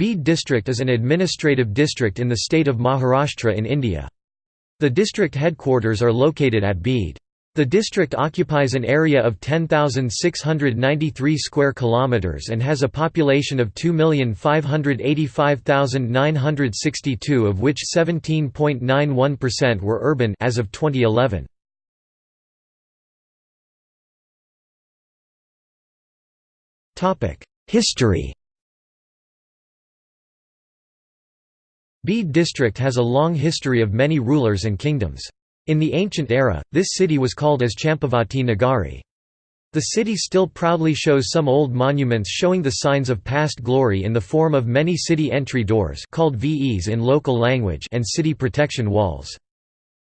Beed district is an administrative district in the state of Maharashtra in India. The district headquarters are located at Beed. The district occupies an area of 10,693 square kilometers and has a population of 2,585,962 of which 17.91% were urban as of 2011. Topic: History. Beed district has a long history of many rulers and kingdoms. In the ancient era, this city was called as Champavati Nagari. The city still proudly shows some old monuments showing the signs of past glory in the form of many city entry doors called Ves in local language and city protection walls.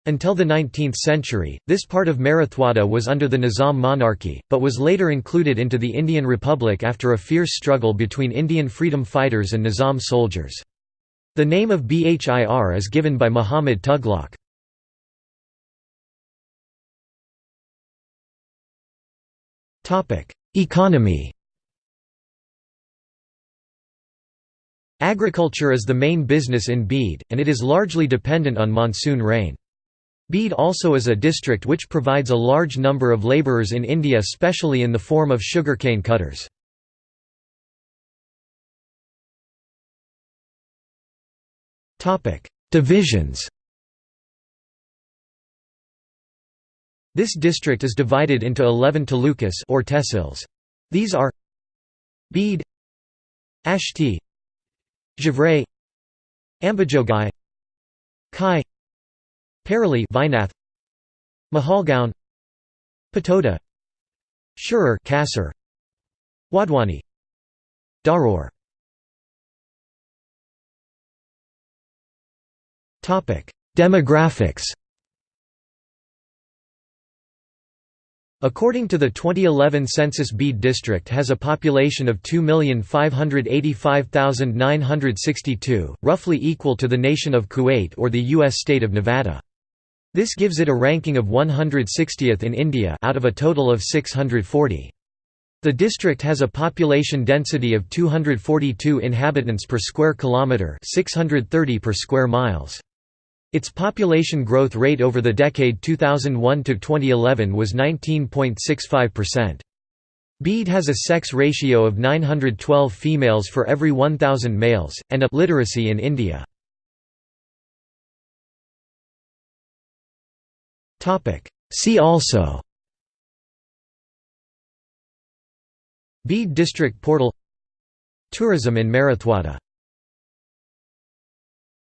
Until the 19th century, this part of Marathwada was under the Nizam monarchy, but was later included into the Indian Republic after a fierce struggle between Indian freedom fighters and Nizam soldiers. The name of Bhir is given by Muhammad Tughlaq. Economy Agriculture is the main business in Beed, and it is largely dependent on monsoon rain. Beed also is a district which provides a large number of labourers in India especially in the form of sugarcane cutters. Divisions. This district is divided into 11 talukas or tehsils. These are Beed Ashti Javrai Ambajogai Kai Parali Vaijnath Majalgaon Patoda Shirur Kasar Wadwani Dharur Demographics According to the 2011 census Beed district has a population of 2,585,962, roughly equal to the nation of Kuwait or the U.S. state of Nevada. This gives it a ranking of 160th in India out of a total of 640. The district has a population density of 242 inhabitants per square kilometre 630 per square miles. Its population growth rate over the decade 2001 to 2011 was 19.65%. Beed has a sex ratio of 912 females for every 1000 males and a literacy in India. See also Beed district portal Tourism in Marathwada